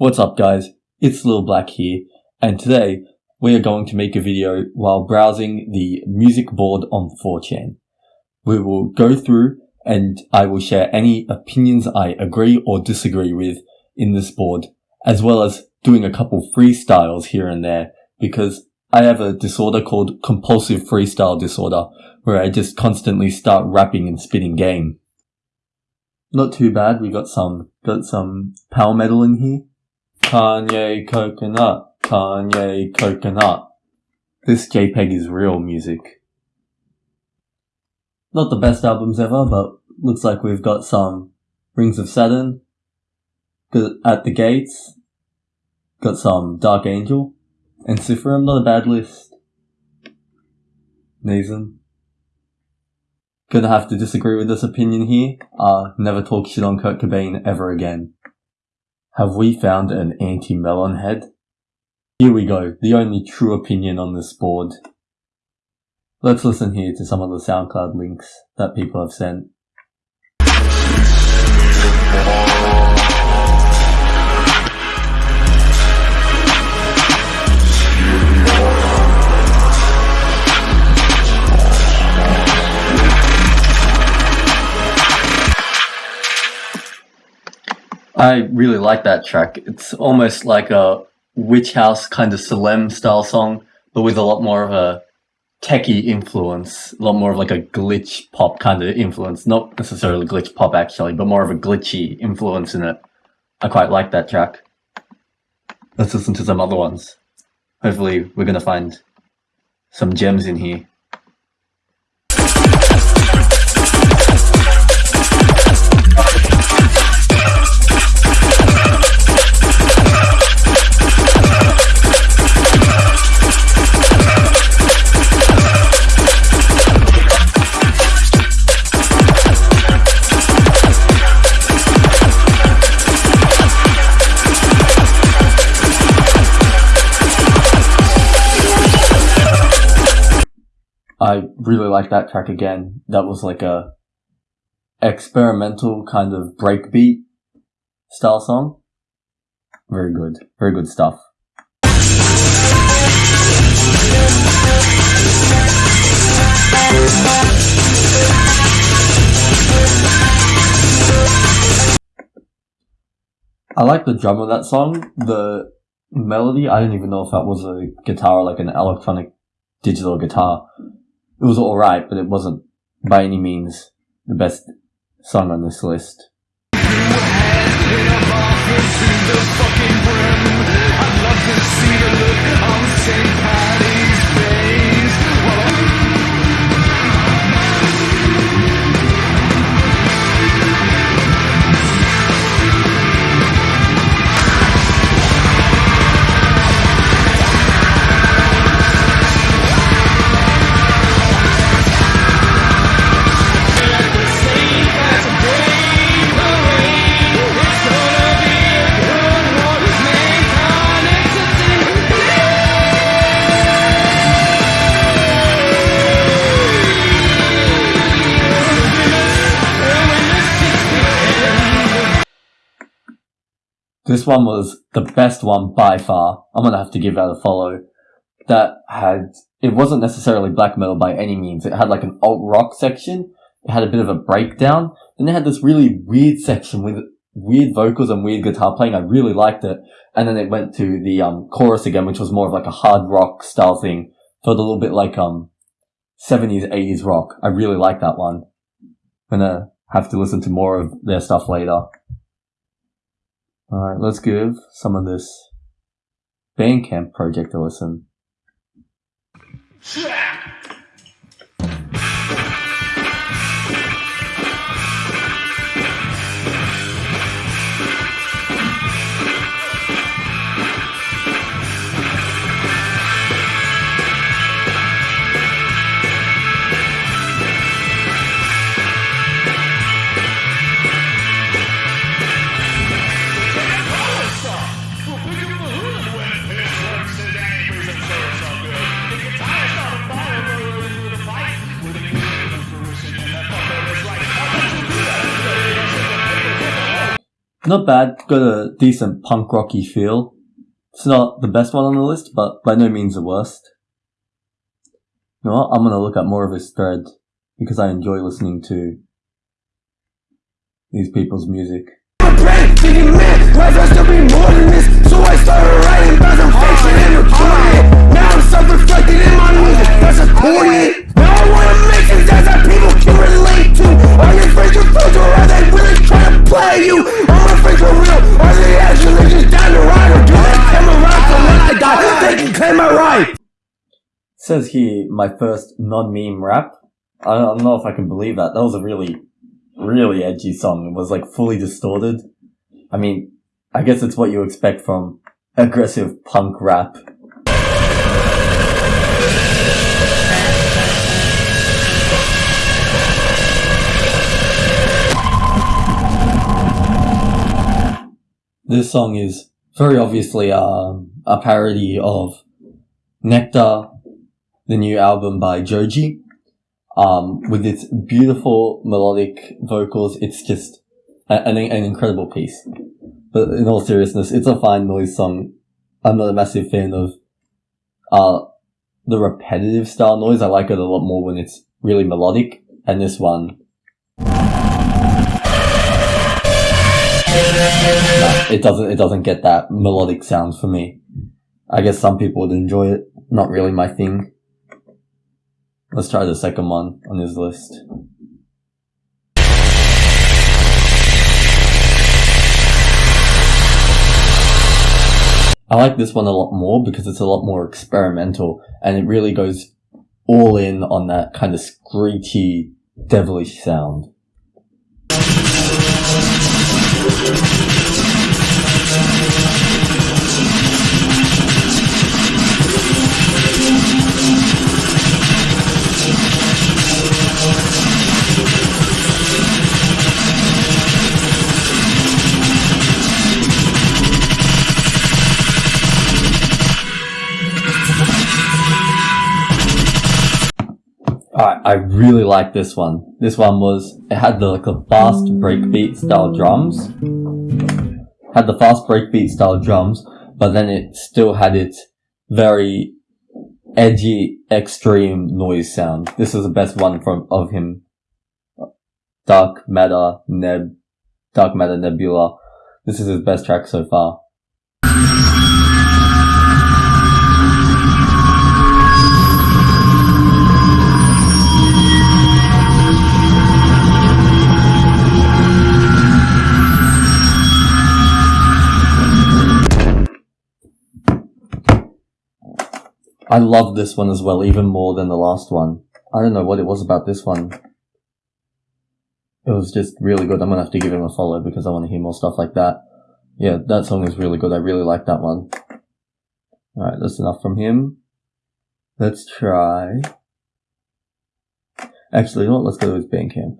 What's up guys, it's Lil Black here, and today we are going to make a video while browsing the music board on 4chan. We will go through and I will share any opinions I agree or disagree with in this board, as well as doing a couple freestyles here and there, because I have a disorder called compulsive freestyle disorder, where I just constantly start rapping and spitting game. Not too bad, we got some, got some power metal in here. Kanye Coconut, Kanye Coconut. This JPEG is real music. Not the best albums ever, but looks like we've got some Rings of Saturn, At the Gates, got some Dark Angel, and Ensiferum, not a bad list. Nazem. Gonna have to disagree with this opinion here. Uh, never talk shit on Kurt Cobain ever again. Have we found an anti-melon head? Here we go, the only true opinion on this board. Let's listen here to some of the SoundCloud links that people have sent. I really like that track. It's almost like a witch house kind of Salem style song, but with a lot more of a techie influence, a lot more of like a glitch pop kind of influence. Not necessarily glitch pop actually, but more of a glitchy influence in it. I quite like that track. Let's listen to some other ones. Hopefully we're gonna find some gems in here. Really like that track again. That was like a experimental kind of breakbeat style song. Very good. Very good stuff. I like the drum of that song. The melody, I don't even know if that was a guitar, like an electronic digital guitar it was alright, but it wasn't by any means the best song on this list. This one was the best one by far. I'm gonna have to give that a follow. That had, it wasn't necessarily black metal by any means. It had like an alt rock section. It had a bit of a breakdown. Then it had this really weird section with weird vocals and weird guitar playing. I really liked it. And then it went to the um, chorus again, which was more of like a hard rock style thing. Felt a little bit like um 70s, 80s rock. I really like that one. Gonna have to listen to more of their stuff later. Alright, let's give some of this Bandcamp project a listen. Not bad. Got a decent punk rocky feel. It's not the best one on the list, but by no means the worst. You know what? I'm gonna look at more of his thread because I enjoy listening to these people's music. Says here my first non-meme rap. I don't know if I can believe that. That was a really, really edgy song. It was like fully distorted. I mean, I guess it's what you expect from aggressive punk rap. This song is very obviously um, a parody of Nectar, the new album by Joji. Um, with its beautiful melodic vocals, it's just an, an incredible piece. But in all seriousness, it's a fine noise song. I'm not a massive fan of uh, the repetitive style noise. I like it a lot more when it's really melodic. And this one, it doesn't it doesn't get that melodic sound for me. I guess some people would enjoy it. Not really my thing. Let's try the second one on his list. I like this one a lot more because it's a lot more experimental and it really goes all in on that kind of screechy, devilish sound. I really like this one. This one was, it had the, like a fast breakbeat style drums. Had the fast breakbeat style drums, but then it still had its very edgy, extreme noise sound. This is the best one from, of him. Dark Matter, Neb, Dark Matter Nebula. This is his best track so far. I love this one as well, even more than the last one. I don't know what it was about this one. It was just really good. I'm gonna have to give him a follow because I want to hear more stuff like that. Yeah, that song is really good. I really like that one. Alright, that's enough from him. Let's try. Actually, you know what? Let's go to his Bandcamp.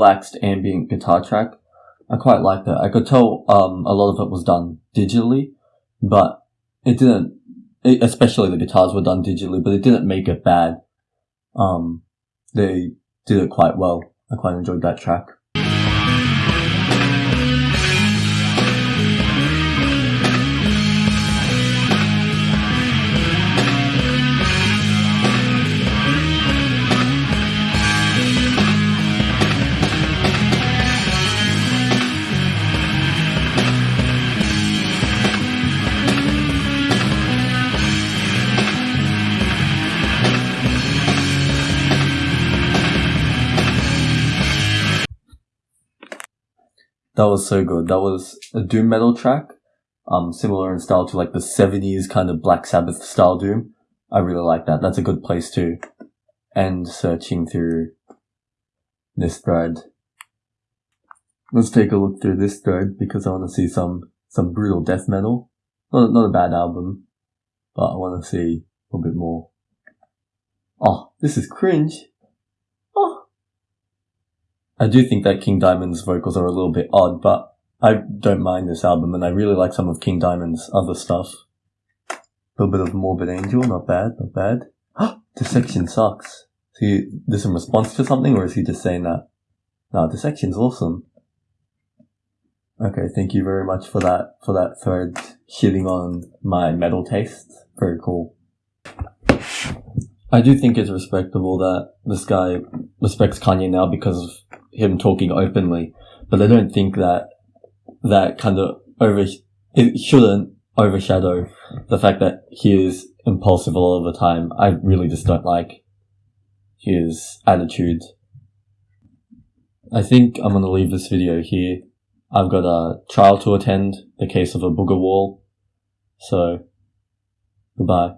Relaxed ambient guitar track. I quite like that. I could tell um, a lot of it was done digitally, but it didn't. It, especially the guitars were done digitally, but it didn't make it bad. Um, they did it quite well. I quite enjoyed that track. That was so good. That was a doom metal track, um, similar in style to like the seventies kind of Black Sabbath style doom. I really like that. That's a good place to end searching through this thread. Let's take a look through this thread because I want to see some some brutal death metal. Not not a bad album, but I want to see a little bit more. Oh, this is cringe. I do think that King Diamond's vocals are a little bit odd, but I don't mind this album and I really like some of King Diamond's other stuff. A little bit of Morbid Angel, not bad, not bad. Dissection sucks. Is he this in response to something or is he just saying that? No, Dissection's awesome. Okay, thank you very much for that for that thread shitting on my metal taste. Very cool. I do think it's respectable that this guy respects Kanye now because of him talking openly, but I don't think that that kind of over it shouldn't overshadow the fact that he is impulsive a lot of the time. I really just don't like his attitude. I think I'm gonna leave this video here. I've got a trial to attend, the case of a booger wall. So, goodbye.